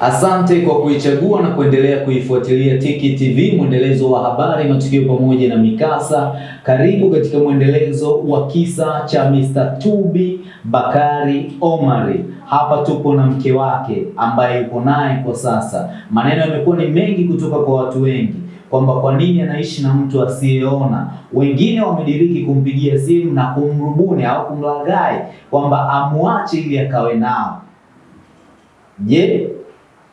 Asante kwa kuichagua na kuendelea kuifuatilia Tiki TV, mwendelezo wa habari, matukio pamoja na mikasa. Karibu katika mwendelezo wa kisa cha Mr. Tubi Bakari Omari. Hapa tupo na mke wake ambaye yuko naye kwa sasa. Maneno yamekuwa ni mengi kutoka kwa watu wengi kwamba kwa nini anaishi na mtu asiyeona. Wengine wamediriki kumpigia simu na kumrubuni au kumlaghai kwamba amwache ili akawe nao. Je,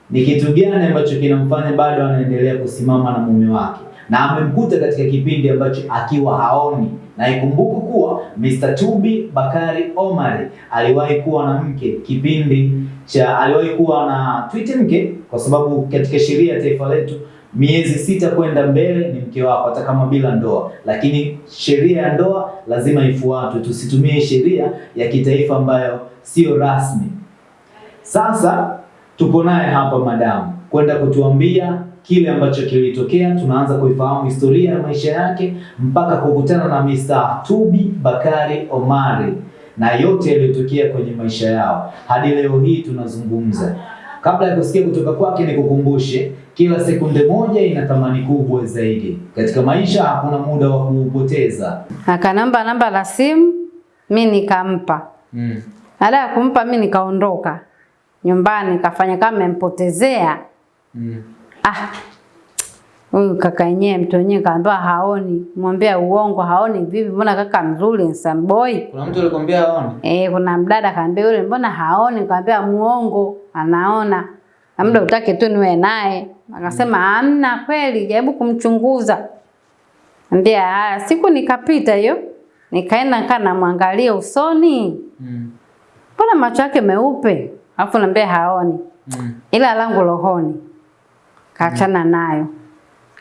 ni kitu gani ambacho kinamfanya bado anaendelea kusimama na mume wake, na amemkuta katika kipindi ambacho akiwa haoni. Na ikumbuku kuwa Mr. Tubi Bakari Omari aliwahi kuwa na mke kipindi cha, aliwahi kuwa na twiti mke, kwa sababu katika sheria ya taifa letu miezi sita kwenda mbele ni mke wako, hata kama bila ndoa, lakini sheria ya ndoa lazima ifuatwe. Tusitumie sheria ya kitaifa ambayo sio rasmi. Sasa tupo naye hapa madamu kwenda kutuambia kile ambacho kilitokea. Tunaanza kuifahamu historia ya maisha yake mpaka kukutana na Mr. Tubi Bakari Omari na yote yaliyotokea kwenye maisha yao hadi leo hii tunazungumza. Kabla ya kusikia kutoka kwake, nikukumbushe kila sekunde moja ina thamani kubwa zaidi katika maisha. Hakuna muda wa kuupoteza. Akanamba namba la simu, mi nikampa. Mm. Baada ya kumpa mi nikaondoka nyumbani, kafanya kama amempotezea. Mm. Ah, huyu kaka yenyewe mtu wenyewe kaambiwa haoni, mwambia uongo, haoni vipi? Mbona kaka mzuri handsome boy. Kuna mtu alikwambia haoni? Eh, kuna mdada kaambia yule mbona haoni? Kaambia muongo, anaona. Na muda utake tu niwe naye. Akasema amna kweli, jaribu kumchunguza. Ambia haya, siku nikapita hiyo. Nikaenda nikaa namwangalia usoni. Mm. Mbona macho yake meupe? Alafu naambia haoni. Mm. Ila langu rohoni. Kaachana nayo.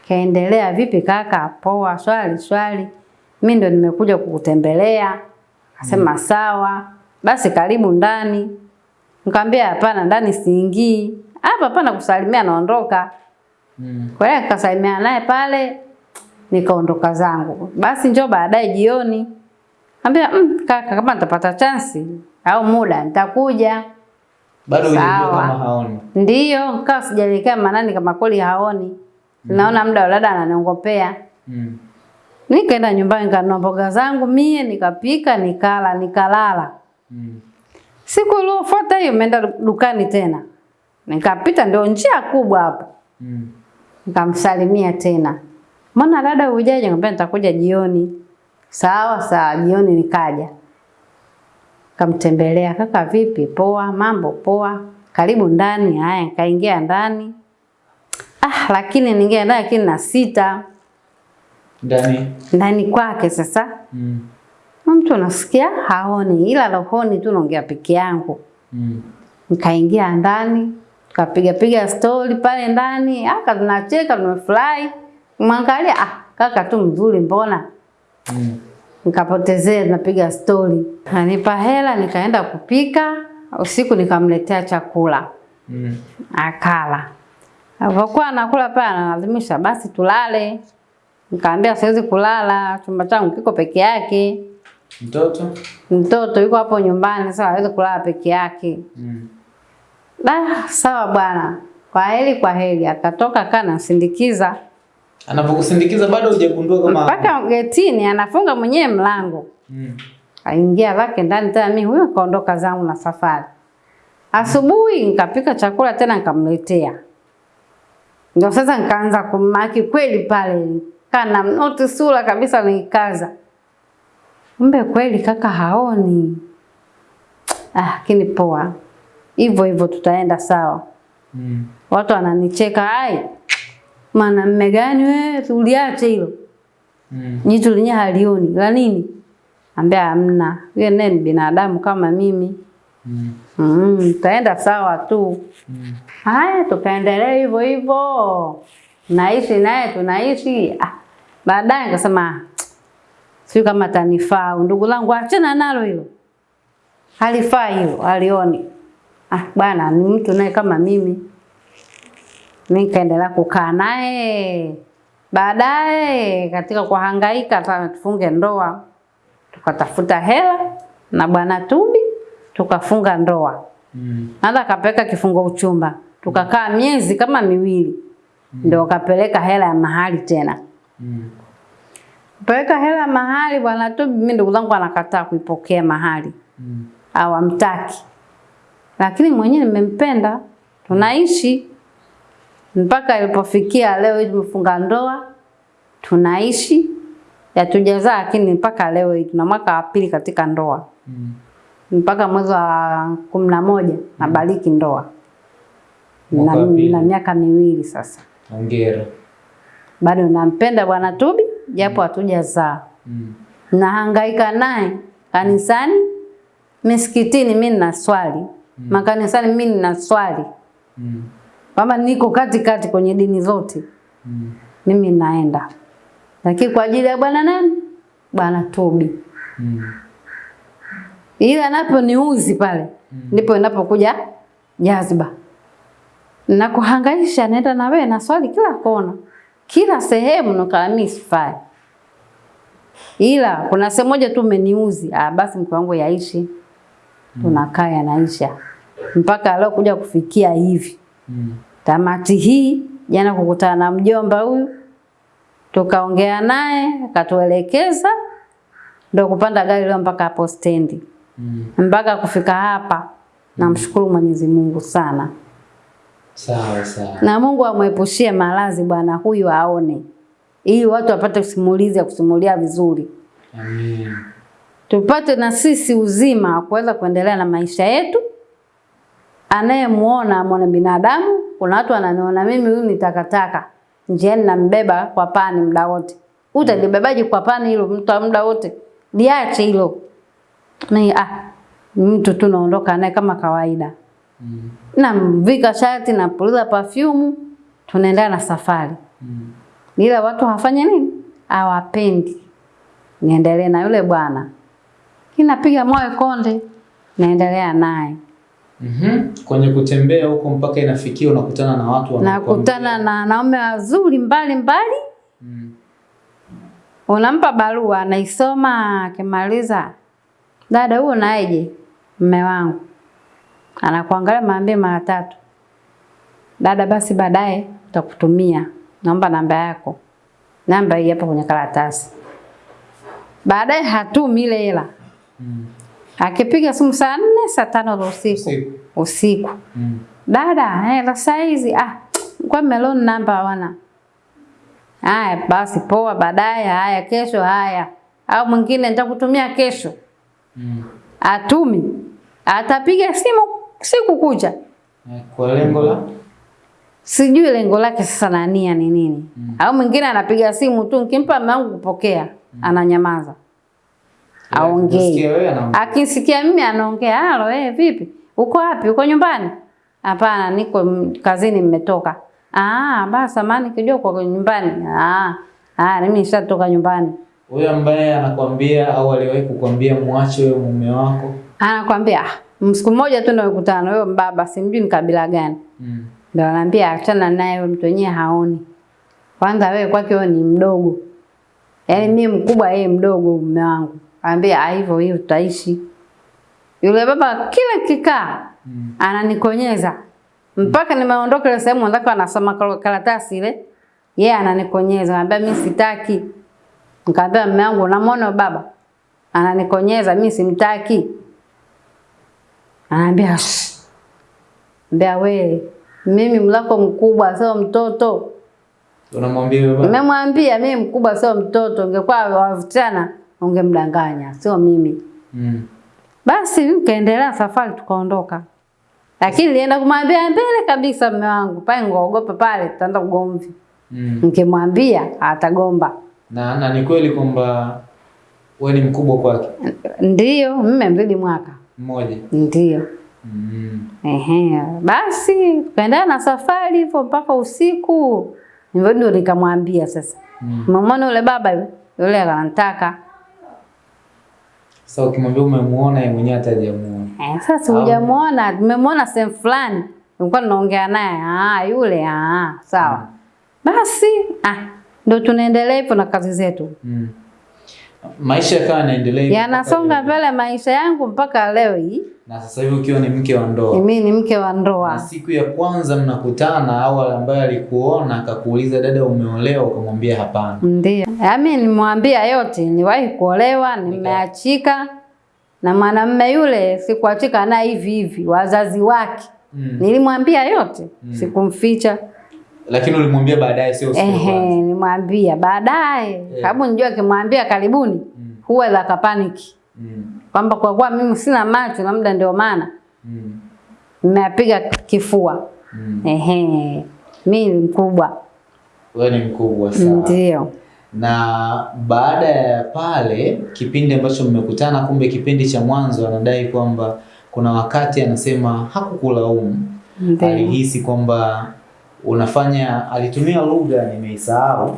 Kaendelea vipi kaka? Poa, swali swali. Mimi ndo nimekuja kukutembelea. Akasema sawa. Basi karibu ndani. Nikamwambia hapana, ndani siingii. Hapa hapana kusalimia naondoka. Mm. Kwa hiyo nikasalimiana naye pale nikaondoka zangu. Basi njoo baadaye jioni. Ambia mm, kaka kama nitapata chansi au muda nitakuja. Bado hujajua kama haoni. Ndiyo, nikawa sijaelekea manani kama kweli haoni. Mm. Naona muda wa dada ananiongopea. Mm. Nikaenda nyumbani nikanunua mboga zangu mie nikapika nikala nikalala. Mm. Siku iliyofuata hiyo nimeenda dukani tena. Nikapita ndio njia kubwa hapo. Mm. Nikamsalimia tena. Mbona dada hujaje? Nikamwambia nitakuja jioni. Sawa sawa, jioni nikaja. Kamtembelea, kaka vipi? Poa, mambo poa. Karibu ndani. Haya, nikaingia ndani. Ah, lakini ningia ndani lakini na sita Ndani. ndani kwake sasa. Mm. Mtu unasikia haoni, ila rohoni tu naongea peke yangu. Mm. Nikaingia ndani, tukapiga piga stori pale ndani, aka tunacheka tumefurahi. Mwangalia ah, kaka tu mzuri mbona. Mm. Nikapotezea napiga stori. Anipa hela nikaenda kupika, usiku nikamletea chakula. Mm. Akala. Alipokuwa anakula pale analazimisha basi tulale. Nikaambia siwezi kulala, chumba changu kiko peke yake. Mtoto? Mtoto yuko hapo nyumbani, sasa hawezi kulala peke yake. Mm. Da, sawa bwana. Kwa heri kwa heri. Akatoka kana sindikiza Anapokusindikiza bado hujagundua kama mpaka getini, anafunga mwenyewe mlango. Mm. Aingia lake ndani tena, mimi huyo kaondoka zangu na safari. Asubuhi nikapika chakula tena nikamletea. Ndio sasa nikaanza kumaki kweli pale. Kana mnoti sura kabisa nikaza. Kumbe kweli kaka haoni. Ah, lakini poa. Hivyo hivyo tutaenda sawa. Mm. Watu wananicheka, ai, mwanamume gani wewe, tuliache hilo. Mm. Jitu lenyewe halioni. La nini? Ambia hamna. Yeye naye ni binadamu kama mimi. Mm. Mm, taenda sawa tu. Mm. Haya, tukaendelea hivyo hivyo. Naishi naye tunaishi. Ah, baadaye nikasema sio kama tanifaa Ndugu langu achana nalo hilo. Halifaa hilo, alioni. Ah, bwana ni mtu naye kama mimi. Nikaendelea kukaa naye. Baadaye katika kuhangaika sana tufunge ndoa, tukatafuta hela na bwana Tubi tukafunga ndoa. Mm. Nada akapeleka kifungo uchumba. tukakaa miezi kama miwili mm. ndio kapeleka hela ya mahali tena. Mm. Peleka hela ya mahali bwana tu, mimi ndugu zangu anakataa kuipokea mahali Mm. hawamtaki, lakini mwenyewe nimempenda, tunaishi mpaka ilipofikia leo hii tumefunga ndoa, tunaishi hatujazaa, lakini mpaka leo hii tuna mwaka wa pili katika ndoa, Mm. mpaka mwezi wa kumi na moja nabariki ndoa na, na miaka miwili sasa. Hongera. Bado nampenda bwana Tubi japo hatujazaa. Mm. nahangaika naye kanisani, misikitini mimi nina swali mm. makanisani mimi nina swali Mm. Kwamba niko kati kati kwenye dini zote. Mm. mimi naenda, lakini kwa ajili ya bwana nani, bwana Tobi, Mm. ile anaponiuzi pale mm. ndipo inapokuja jazba. Na kuhangaisha, naenda na wewe na swali kila kona, kila sehemu, sifai ila kuna sehemu moja tu umeniuzi, ah, basi mke wangu yaishi, tunakaa yanaisha mpaka leo kuja kufikia hivi Mm. tamati hii. Jana kukutana na mjomba huyu, tukaongea naye akatuelekeza, ndo kupanda gari leo mpaka hapo stendi, Mm. mpaka kufika hapa. Namshukuru Mwenyezi Mungu sana, Sawa sawa. na Mungu amwepushie maradhi bwana huyu aone, ili watu wapate simulizi ya kusimulia vizuri Amen. tupate na sisi uzima wa kuweza kuendelea na maisha yetu. Anayemuona mwana binadamu. Kuna watu wananiona mimi huyu ni takataka, njiani nambeba kwa pani muda wote. Utalibebaje kwa pani hilo mtu muda wote? Liache hilo. Ni ah, mtu tu naondoka naye kama kawaida, Mm. namvika shati, na puliza perfume, tunaendelea na safari Mm. ila watu hawafanye nini? Hawapendi niendelee na yule bwana, kinapiga moyo konde, naendelea naye. Mhm. Kwenye kutembea huko mpaka inafikia unakutana na watu Nakutana na wanaume wazuri mbali mbali, Mm. unampa barua anaisoma, akimaliza, dada, huo naeje? Mme wangu anakuangalia maambie mara tatu, dada, basi baadaye utakutumia, naomba namba yako, namba hii hapa kwenye karatasi. Baadaye hatumi ile hela, Mm. Akipiga simu saa nne saa tano za usiku Usiku. Mm. dada, hela saa hizi ah, kwa meloni namba hawana. Haya basi poa, baadaye. Haya kesho, haya au mwingine nitakutumia kesho. Mm. Atumi, atapiga simu siku kucha, Eh, Kwa lengo la sijui lengo lake sasa nania ni nini. Mm. Au mwingine anapiga simu tu, nikimpa mume wangu kupokea, ananyamaza, wewe anaongea. Akisikia mimi anaongea, halo, eh, vipi? Uko wapi? Uko nyumbani? Hapana, niko kazini, mmetoka. Ah, basi samani kijua kwa nyumbani. Ah, ah, mimi nishatoka nyumbani. Huyo ambaye anakwambia au aliwahi kukwambia muache wewe mume wako. Anakwambia msiku siku moja tu ndio kukutana huyo mbaba, simjui ni kabila gani. Mm. Ndio anaambia achana naye, huyo mtu wenyewe haoni. Kwanza wewe kwake wewe ni mdogo. Yaani mimi mkubwa, yeye mdogo mume wangu. Anambia "Ah, hivyo hivyo utaishi. Yule baba kila kikaa Mm. ananikonyeza mpaka mm. nimeondoka ile sehemu ndako anasoma kar- karatasi ile, yeye ananikonyeza, anambia mimi sitaki. Nikamwambia mume wangu, unamwona baba ananikonyeza, mimi simtaki. Ananiambia. Mbea we, mimi mlako mkubwa sio mtoto. Unamwambia baba. Nimemwambia mimi mkubwa sio mtoto, ungekuwa wavutana ungemdanganya, sio mimi. Mm. Basi kaendelea safari tukaondoka. Lakini nilienda kumwambia mbele kabisa mume wangu, pale ngogopa pale tutaanza ugomvi. Mm. Nikimwambia atagomba. Na, na ni kweli kwamba wewe ni mkubwa kwake ndio mme mzidi mwaka. mmoja. ndio Mm. Ehe, basi tukaendelea na safari hivyo mpaka usiku. Ndio nikamwambia sasa. Mm. Mama yule baba yule? Yule akanitaka. Sasa so, ukimwambia umemuona yeye mwenyewe atajamuona. Eh, sasa hujamuona, tumemwona sehemu fulani. Nilikuwa unaongea naye. Ah, yule ah, sawa. Basi ah, ndio tunaendelea hivyo na kazi zetu. Mm. Maisha yakawa yanaendelea Yanasonga mbele maisha yangu mpaka leo hii. Na sasa hivi ukiwa ni mke wa ndoa. Mimi ni mke wa ndoa. Na siku ya kwanza mnakutana au ambaye alikuona akakuuliza dada, umeolewa? Ukamwambia hapana. Ndio. Yaani nimwambia yote, niwahi kuolewa, nimeachika na mwanamume yule sikuachika naye hivi hivi, wazazi wake. Mm. Nilimwambia yote, sikumficha. Lakini ulimwambia baadaye, sio siku ya kwanza. nimwambia baadaye. Sababu nijua akimwambia karibuni mm. huwa za kapaniki. Mm. Kwamba kwa kuwa mimi sina macho na muda ndio maana Mm. nimepiga kifua. Mm. Ehe. Mimi ni mkubwa. Wewe ni mkubwa sana. Ndio. Na baada ya pale kipindi ambacho mmekutana, kumbe kipindi cha mwanzo anadai kwamba kuna wakati anasema hakukulaumu, alihisi kwamba unafanya, alitumia lugha nimeisahau,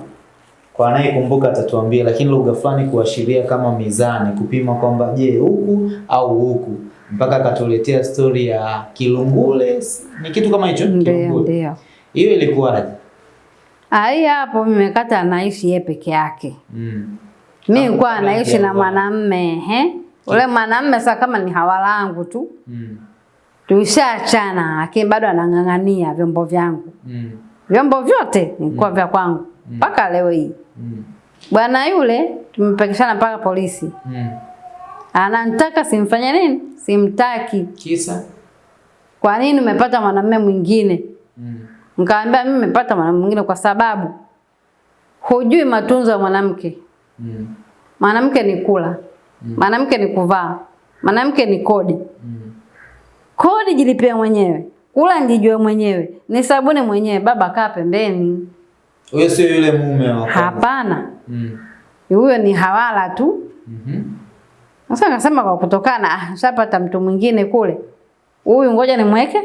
kwa anayekumbuka atatuambia, lakini lugha fulani kuashiria kama mizani, kupima kwamba je, huku au huku, mpaka akatuletea stori ya Kilungule, ni kitu kama hicho Kilungule. ndio. Hiyo ilikuwaje? Ai hapo nimekata anaishi yeye peke yake. Mm. Mimi nilikuwa anaishi na wa- mwanamme, ehe Ule mwanamme sasa kama ni hawalangu tu. Mm. Tulishaachana lakini bado anang'ang'ania vyombo vyangu. Mm. Vyombo vyote nilikuwa vya kwangu mpaka mm. leo hii. Mm. Bwana yule tumepekeshana mpaka polisi. Mm. Ananitaka simfanye nini? Simtaki. Kisa? Kwa nini umepata mwanamume mwingine? Mm. Nikamwambia mimi nimepata mwanamume mwingine kwa sababu hujui matunzo ya mwanamke. Mm. Mwanamke ni kula, mwanamke ni kuvaa, mwanamke ni kodi. Mm. Kodi jilipia mwenyewe, kula njijue mwenyewe, ni sabuni mwenyewe. Baba kaa pembeni. Huyo sio yule mume wa kwanza. Hapana, Mm. huyo ni hawala tu. Mhm. Sasa akasema kwa kutokana, ah, shapata mtu mwingine kule, huyu ngoja nimweke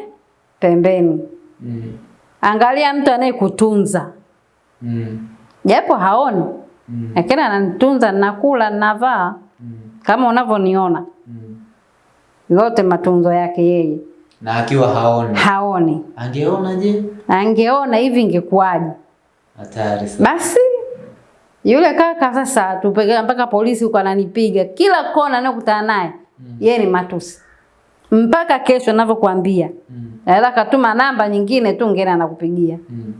pembeni. Mm. Angalia mtu anayekutunza Mm. japo haoni, Mm. lakini ananitunza, nakula, navaa Mm. kama unavyoniona, Mm. Yote matunzo yake yeye. Na akiwa haoni. Haoni, Angeona je? angeona hivi ingekuwaje? Hatari sana. Basi yule kaka sasa tupeleka mpaka polisi huko, ananipiga kila kona anayokutana naye Mm. yeye ni matusi, mpaka kesho ninavyokuambia. Mm. Naweza katuma namba nyingine tu ngine anakupigia. Mm.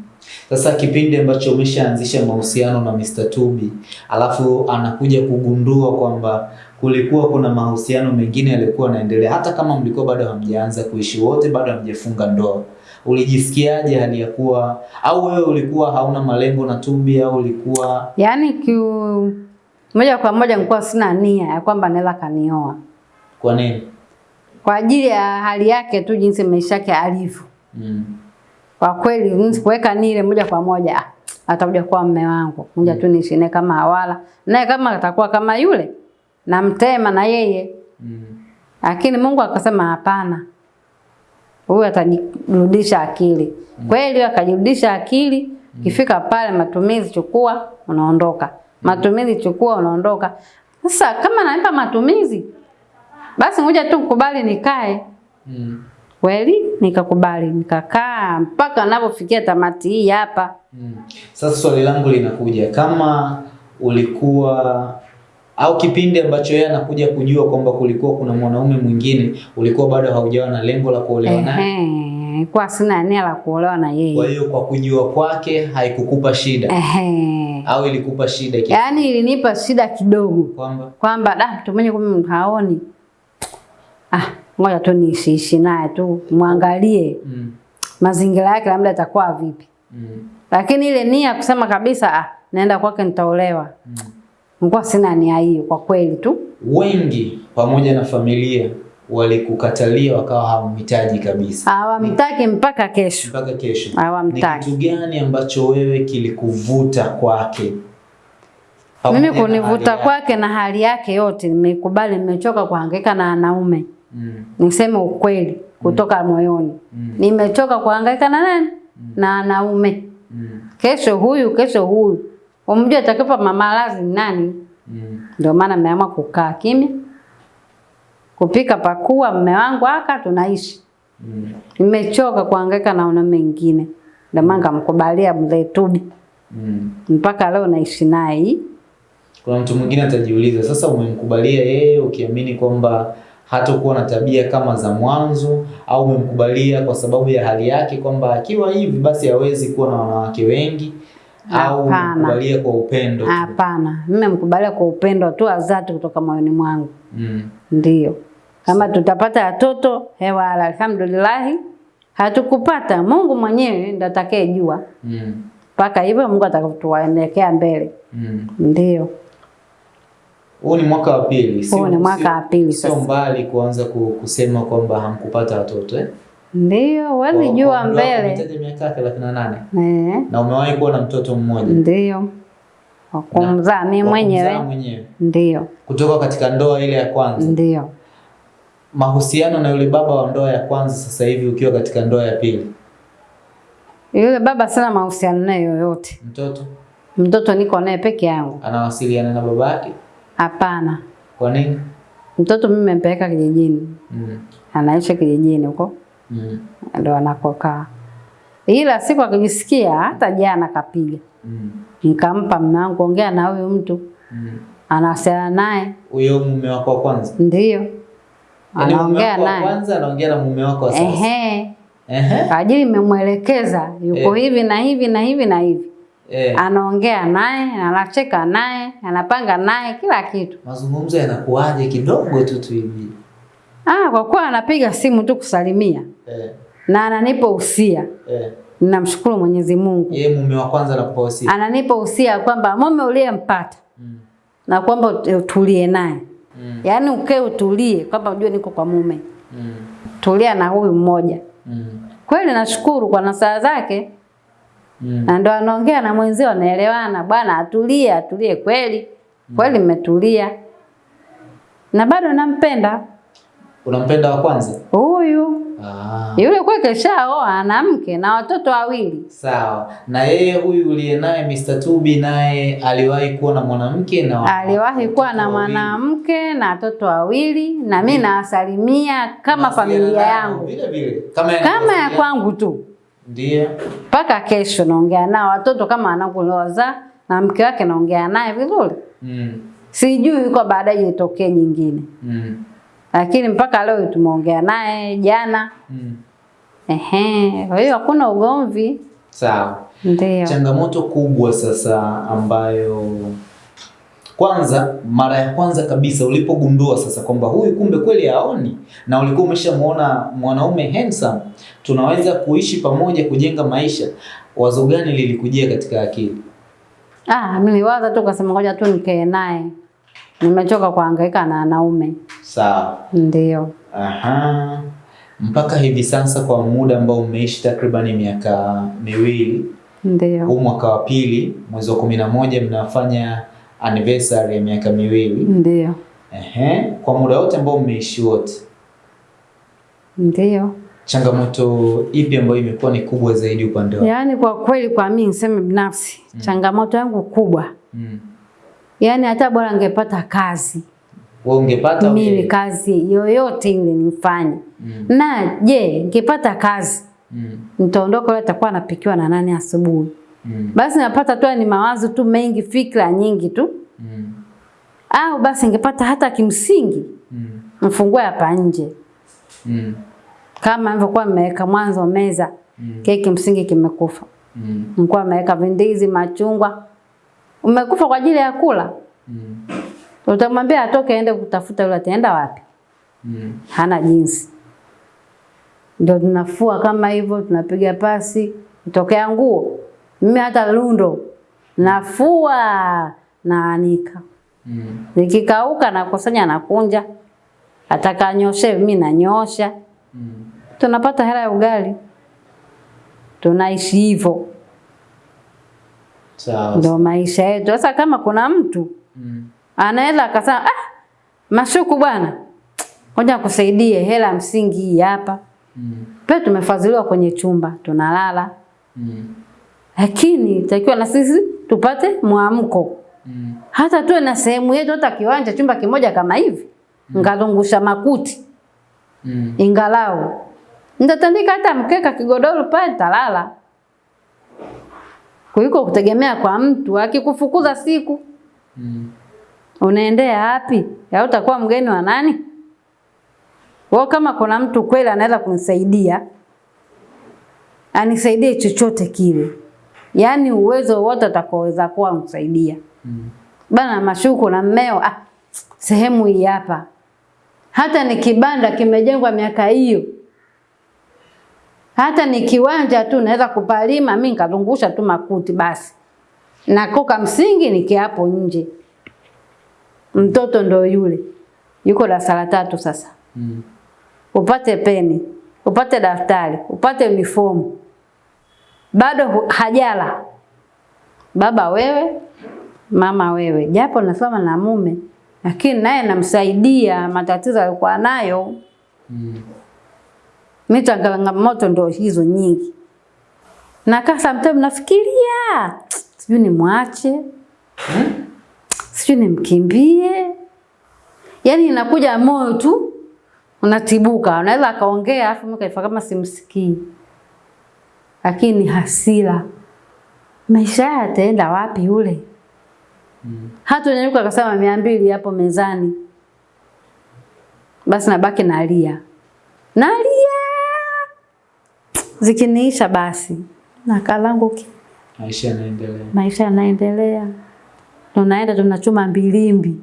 Sasa kipindi ambacho umeshaanzisha mahusiano na Mr. Tubi, alafu anakuja kugundua kwamba kulikuwa kuna mahusiano mengine yalikuwa yanaendelea, hata kama mlikuwa bado hamjaanza kuishi wote, bado hamjafunga ndoa, ulijisikiaje hali ya kuwa, au wewe ulikuwa hauna malengo na Tumbi, au ulikuwa yani kiu moja kwa moja nilikuwa sina nia ya kwamba naweza kanioa kwa nini? kwa ajili ya hali yake tu, jinsi maisha yake alivyo. Mm. Kwa kweli sikuweka nile moja kwa moja ah, atakuja kuwa mume wangu, moja tu niishi naye kama hawala, naye kama atakuwa kama yule namtema na yeye, Mm. lakini Mungu akasema hapana, huyu atajirudisha akili. mm. Kweli akajirudisha akili, mm. kifika pale matumizi chukua, unaondoka. Matumizi chukua, unaondoka. Sasa kama nanipa matumizi, basi ngoja tu kubali nikae. Mm. Kweli nikakubali, nikakaa mpaka anapofikia tamati hii hapa. Mm. Sasa swali langu linakuja kama ulikuwa au kipindi ambacho yeye anakuja kujua kwamba kulikuwa kuna mwanaume mwingine, ulikuwa bado haujawa na lengo la kuolewa naye. Kwa sina nia la kuolewa na yeye. Kwa hiyo kwa kujua kwake haikukupa shida Ehe. au ilikupa shida kiasi Yaani ilinipa shida kidogo kwamba kwamba da mtu mwenye kumbe haoni. Ah, ngoja tu niishiishi naye tu, mwangalie mm, mazingira yake labda atakuwa vipi. mm, Lakini ile nia kusema kabisa ah, naenda kwake nitaolewa. mm. Nilikuwa sina nia hiyo kwa kweli tu. wengi pamoja na familia walikukatalia wakawa hawamhitaji kabisa Hawamtaki mpaka kesho. mpaka kesho. Ni Hawamtaki. kitu gani ambacho wewe kilikuvuta kwake? Mimi kunivuta kwake na hali yake yote, nimekubali, nimechoka kuhangaika na wanaume. Mm, Niseme ukweli kutoka mm. moyoni, mm, nimechoka kuhangaika na nani? Mm. Na wanaume. mm, Kesho huyu, kesho huyu, umjue atakupa mamalazi ni nani? mm, Ndio maana mmeamua kukaa kimya, kupika pakua, mme wangu aka tunaishi. mm. Nimechoka kuhangaika na wanaume wengine, ndio maana nikamkubalia mzee Tubi, Mm. mpaka leo naishi naye. Kuna mtu mwingine atajiuliza sasa, umemkubalia yeye ukiamini kwamba hatakuwa na tabia kama za mwanzo, au umemkubalia kwa sababu ya hali yake kwamba akiwa hivi basi hawezi kuwa na wanawake wengi, au umemkubalia kwa upendo? Hapana, mimi namkubalia kwa upendo tu azati kutoka moyoni mwangu. Mm. Ndio. Kama tutapata watoto hewa, alhamdulillah. Hatukupata, Mungu mwenyewe ndo atakayejua. Mm. Mpaka hivyo Mungu atatuelekea mbele. Mm. Ndio. Huu ni mwaka wa pili, Huu ni mwaka wa pili sio mbali kuanza kusema kwamba hamkupata watoto eh? Ndio, huwezi jua mbele. umetaja miaka 38 Eh, na umewahi kuwa na mtoto mmoja ndio. Kumzaa mimi mwenyewe. mwenyewe Ndio. kutoka katika ndoa ile ya kwanza. Ndio. Mahusiano na yule baba wa ndoa ya kwanza, sasa hivi ukiwa katika ndoa ya pili, Yule baba sina mahusiano naye yoyote. mtoto Mtoto niko naye peke yangu. anawasiliana na baba yake? Hapana. Kwa nini? Mtoto mimi nimempeleka kijijini. Mm. Anaishi kijijini huko. Mm. ndo anakokaa. Ila siku akijisikia, hata jana kapiga, Mm. nikampa mume wangu, ongea na huyu mtu, Mm. anawasiliana naye, Huyo mume wako wa kwanza, ndio yaani anaongea naye kwanza anaongea na mume wako sasa. ehe, Ehe. ajili imemwelekeza yuko Eh. hivi na hivi na hivi na hivi, Eh. anaongea naye, anacheka naye, anapanga naye kila kitu. Mazungumzo yanakuwaje kidogo tu tu hivi? Ah, kwa kuwa anapiga simu tu kusalimia Eh. na ananipa usia, Eh. Namshukuru Mwenyezi Mungu, Yeye mume wa kwanza anakupa usia. ananipa usia kwamba mume uliyempata Mm. na kwamba utulie naye Mm. yaani ukae utulie kwamba ujue niko kwa mume, Mm. tulia na huyu mmoja. Mm. Kweli nashukuru kwa nasaha zake, Mm. na ndo anaongea na mwenzio, anaelewana, bwana atulie, atulie kweli kweli, mmetulia na bado nampenda Unampenda wa kwanza? huyu. Ah. Yule kwake shaoa, ana mke na watoto wawili. Sawa. Na yeye huyu uliye naye Mr. Tubi naye aliwahi kuwa na mwanamke na Aliwahi kuwa na mwanamke na watoto wawili, na mimi nawasalimia kama na familia yangu, vile vile kama ya kama ya kwangu tu. Ndiyo. mpaka kesho naongea nao watoto kama anakulowazaa na mke wake naongea naye vizuri. Mm. Sijui yuko baadaye itokee nyingine, Mm. Lakini mpaka leo tumeongea naye jana. Mm. Ehe, kwa hiyo hakuna ugomvi. Sawa. Ndio. Changamoto kubwa sasa ambayo kwanza, mara ya kwanza kabisa ulipogundua sasa kwamba huyu kumbe kweli haoni na ulikuwa umeshamuona mwanaume handsome, tunaweza kuishi pamoja, kujenga maisha, wazo gani lilikujia katika akili? Ah, mimi niliwaza tu kasema ngoja tu nikae naye. Nimechoka kuhangaika na wanaume. Sawa. Ndio. Aha. Mpaka hivi sasa kwa muda ambao umeishi takriban miaka miwili, Ndio. huu mwaka wa pili mwezi wa kumi na moja mnafanya anniversary ya miaka miwili. Ndio. Ehe, kwa muda wote ambao mmeishi wote, Ndio. changamoto ipi ambayo imekuwa ni kubwa zaidi upande wako? Yaani kwa kweli kwa mimi niseme binafsi, mm. changamoto yangu kubwa. Mm. Yaani hata bora angepata kazi. Wewe ungepata mimi okay. kazi yoyote ile nifanye. Mm. Na je, ngepata kazi Mm. nitaondoka leo atakuwa anapikiwa na nani asubuhi? Mm. Basi napata tu ni mawazo tu mengi, fikra nyingi tu. Mm. Au basi ningepata hata kimsingi Mm. mfungue hapa nje. Mm. Kama nilivyokuwa nimeweka mwanzo meza, Mm. keki msingi kimekufa. Mm. Nilikuwa nimeweka vindizi, machungwa. Umekufa kwa ajili ya kula. Mm. Utamwambia atoke aende kutafuta yule ataenda wapi? Mm. hana jinsi. Ndio tunafua kama hivyo, tunapiga pasi, tokea nguo. Mimi hata lundo nafua naanika, Mm. nikikauka nakusanya nakunja, atakanyoshe mimi nanyosha, Mm. tunapata hela ya ugali, tunaishi hivyo, Sawa. ndio maisha yetu. Sasa kama kuna mtu Mm. anaweza akasema ah, Mashuku bwana, ngoja kusaidie hela ya msingi hii hapa. Mm. Pia tumefadhiliwa kwenye chumba tunalala, Mm. lakini takiwa na sisi tupate mwamko, Mm. hata tuwe na sehemu yetu, hata kiwanja, chumba kimoja kama hivi, mm. ngalungusha makuti Mm. ingalau nitatandika hata mkeka kigodoro pale, nitalala kuliko kutegemea kwa mtu akikufukuza siku Mm. unaendea wapi? Ya utakuwa mgeni wa nani? Kwa kama kuna mtu kweli anaweza kunisaidia, anisaidie chochote kile, yaani uwezo wote atakaoweza kuwa msaidia Mm. bana Mashuku na mmeo, ah, sehemu hii hapa, hata ni kibanda kimejengwa miaka hiyo, hata ni kiwanja tu naweza kupalima mimi nikazungusha tu makuti basi, Na koka msingi nikiapo nje. Mtoto ndo yule yuko darasa la tatu sasa, Mm. upate peni, upate daftari, upate uniformu, bado hajala. Baba wewe, mama wewe, japo nasoma na mume, lakini naye namsaidia matatizo alikuwa nayo. Mm. Mimi changamoto ndo hizo nyingi. Na kaa sometimes nafikiria sijui nimwache, mwache sijui nimkimbie. Yaani inakuja moyo tu unatibuka, unaweza akaongea afu mimi kaifa kama simsikii. Lakini hasira. Maisha haya ataenda wapi yule? Mm. Hata nyanyuka akasema mia mbili hapo mezani. Basi nabaki nalia. Nalia. Zikiniisha basi. Na kalangu ki Maisha yanaendelea. maisha yanaendelea. Tunaenda tunachuma mbilimbi.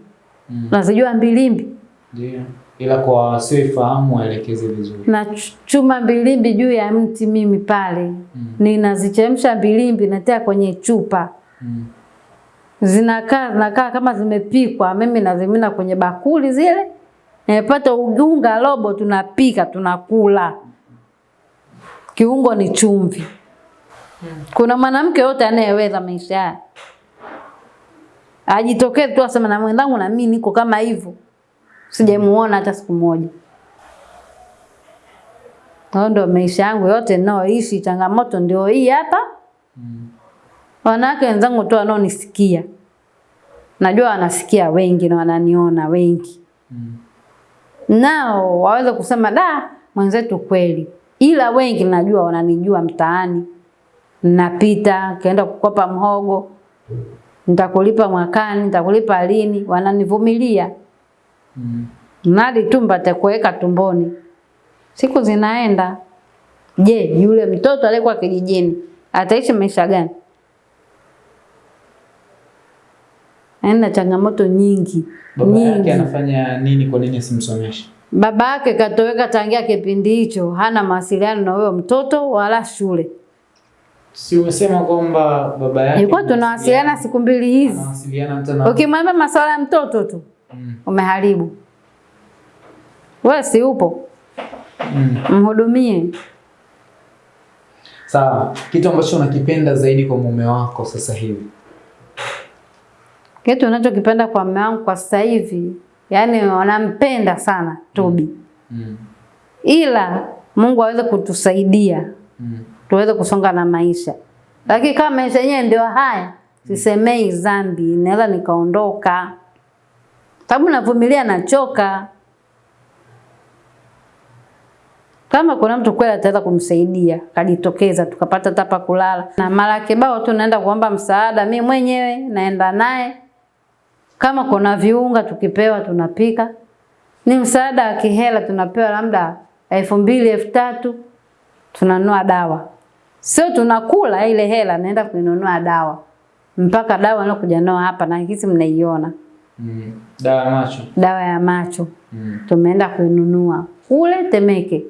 Mm. Unazijua mbilimbi? Ndio. Ila kwa wasioifahamu waelekeze vizuri. Nachuma mbilimbi juu ya mti mimi pale. Mm. Ninazichemsha mbilimbi natia kwenye chupa. Mm. Zinakaa zinakaa kama zimepikwa, mimi nazimina kwenye bakuli zile. Nimepata ugunga robo tunapika tunakula. Kiungo ni chumvi. Kuna mwanamke yote anayeweza maisha haya. ajitokee tu aseme na mwenzangu na mimi niko kama hivyo. Sijamuona hata siku moja. Hao ndio maisha yangu yote ninayoishi, changamoto ndio hii hapa. Mm. Wanawake wenzangu tu wanaonisikia. Najua wanasikia wengi na wananiona wengi. Mm. Nao waweza kusema da mwenzetu kweli. Ila wengi najua wananijua mtaani. Napita, kaenda kukopa mhogo. Nitakulipa mwakani, nitakulipa lini, wananivumilia. Mm. Mradi tu mpate kuweka tumboni. Siku zinaenda. Je, yule mtoto aliyekuwa kijijini ataishi maisha gani? Ana changamoto nyingi Baba yake nyingi. anafanya nini? Kwa nini asimsomeshe? Baba yake katoweka tangia kipindi hicho, hana mawasiliano na huyo mtoto wala shule. Si umesema kwamba baba yake Ilikuwa tunawasiliana siku mbili hizi. anawasiliana tena. na Ukimwambia masuala ya mtoto tu Mm. umeharibu. Wewe si upo, Mm. mhudumie. Sawa. Kitu ambacho unakipenda zaidi kwa mume wako sasa hivi? Kitu unachokipenda kwa mume wangu kwa sasa hivi, yani wanampenda sana Tobi, Mm. ila Mungu aweze kutusaidia Mm. tuweze kusonga na maisha. Lakini kama maisha yenyewe ndio haya, sisemei dhambi, naweza nikaondoka, sababu navumilia, nachoka. Kama kuna mtu kweli ataweza kumsaidia, kajitokeza, tukapata tapa kulala na mara kibao tu naenda kuomba msaada, mi mwenyewe naenda naye. Kama kuna viunga tukipewa tunapika, ni msaada wa kihela tunapewa labda elfu mbili elfu tatu tunanunua dawa, sio tunakula ile hela, naenda kuinunua dawa mpaka dawa nakuja nao hapa na hizi mnaiona Mm. Dawa ya macho. dawa ya macho Mm. tumeenda kuinunua kule Temeke.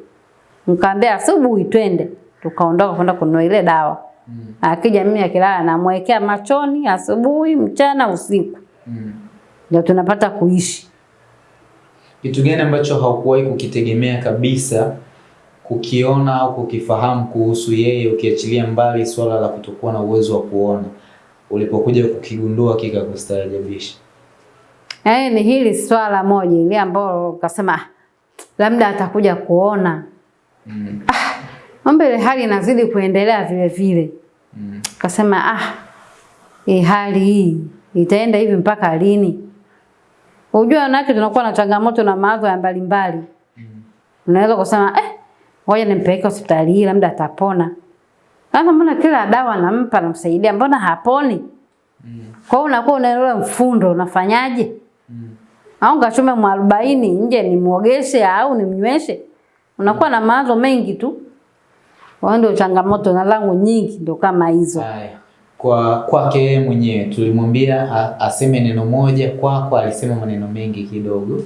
Nikamwambia asubuhi twende, tukaondoka kwenda kununua ile dawa. Mm. Akija mimi akilala namwekea machoni asubuhi, mchana, usiku, Mm. Ndio tunapata kuishi. Kitu gani ambacho haukuwahi kukitegemea kabisa kukiona au kukifahamu kuhusu yeye, ukiachilia mbali swala la kutokuwa na uwezo wa kuona, ulipokuja kukigundua kikakustaajabisha? Yaani ni hili swala moja ile ambalo kasema "Ah, labda atakuja kuona. Mm. Mambo ile hali inazidi kuendelea vile vile. Mm. Kasema ah, hii hali hii itaenda hivi mpaka lini? Unajua wanawake tunakuwa na changamoto na mawazo ya mbalimbali. Mm. Unaweza kusema eh, ngoja nimpeleke hospitali hii labda atapona. Sasa mbona kila dawa nampa namsaidia mbona haponi? Mm. Kwa hiyo unakuwa unaelewa mfundo unafanyaje? Mm. au nikachume mwarobaini nje nimuogeshe au nimnyweshe. Unakuwa mm. na mawazo mengi tu. Kwa hiyo ndio changamoto na langu nyingi ndio kama hizo. Haya. Kwa kwake yeye mwenyewe tulimwambia aseme neno moja, kwako alisema maneno mengi kidogo,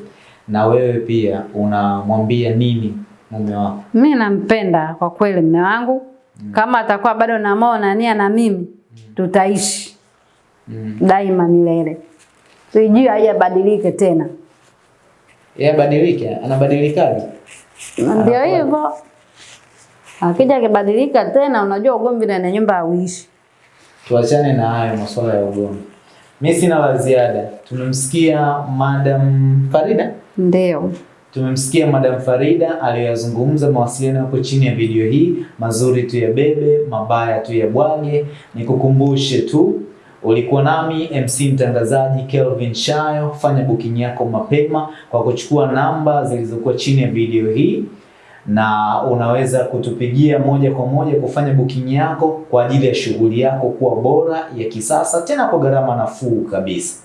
na wewe pia unamwambia nini mume wako? Mimi nampenda kwa kweli mume wangu. mm. Kama atakuwa bado na moyo na nia na mimi, tutaishi Mm. daima milele. Sijui hajabadilike tena. Yeye abadilike, anabadilikaje? Na Ndio hivyo. Akija akibadilika tena, unajua ugomvi ndani ya nyumba hauishi. Tuachane na hayo masuala ya ugomvi. Mi sina la ziada. Tumemsikia Madam Farida, Ndio. tumemsikia Madam Farida aliyoyazungumza. Mawasiliano yako chini ya video hii, mazuri tu ya bebe, mabaya tu ya bwage. Nikukumbushe tu ulikuwa nami MC mtangazaji Kelvin Shayo. Fanya booking yako mapema kwa kuchukua namba zilizokuwa chini ya video hii na unaweza kutupigia moja kwa moja kufanya booking yako kwa ajili ya shughuli yako kuwa bora ya kisasa tena kwa gharama nafuu kabisa.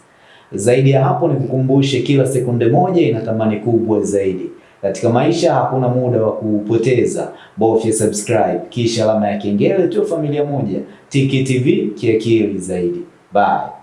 Zaidi ya hapo, nikukumbushe, kila sekunde moja ina thamani kubwa zaidi. Katika maisha hakuna muda wa kupoteza. Bofya subscribe kisha alama ya kengele tu, familia moja. Tiki TV kiakili zaidi. Bye.